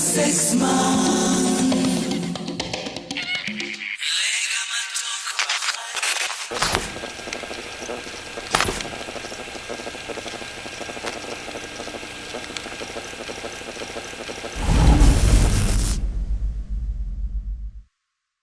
six months.